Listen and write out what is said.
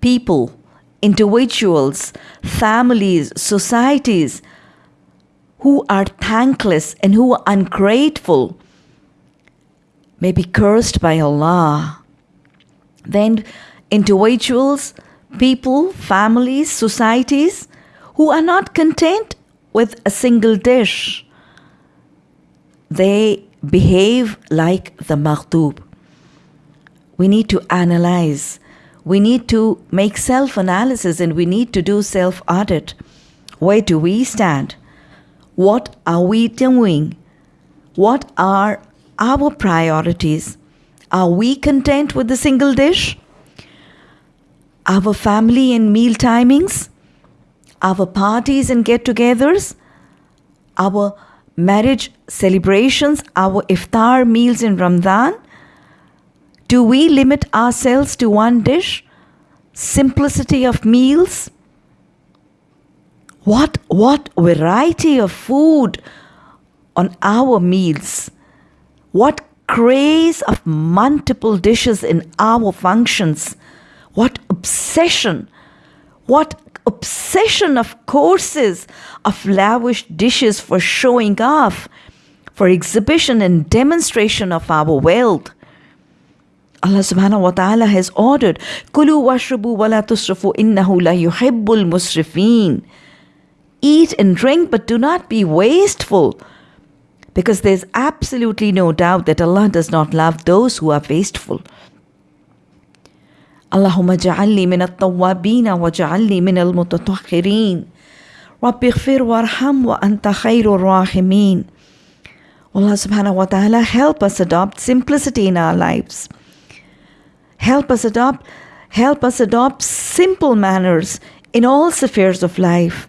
people, individuals, families, societies who are thankless and who are ungrateful may be cursed by Allah. Then individuals, people, families, societies who are not content with a single dish, they behave like the maghdub. We need to analyze. We need to make self analysis and we need to do self audit. Where do we stand? What are we doing? What are our priorities? Are we content with the single dish? Our family and meal timings? Our parties and get togethers? Our marriage celebrations? Our iftar meals in Ramadan? Do we limit ourselves to one dish? Simplicity of meals? What, what variety of food on our meals? What craze of multiple dishes in our functions? What obsession? What obsession of courses of lavish dishes for showing off, for exhibition and demonstration of our wealth? Allah subhanahu wa ta'ala has ordered, Kulu washrubu wa la tusrifu innahu la yuhibbul musrifin. Eat and drink, but do not be wasteful. Because there's absolutely no doubt that Allah does not love those who are wasteful. اللهم اجعلني من التوابين واجعلني من المتطهرين رب اغفر وارحم وأنت خير الراحمين Allah subhanahu wa ta'ala help us adopt simplicity in our lives. Help us adopt help us adopt simple manners in all spheres of life.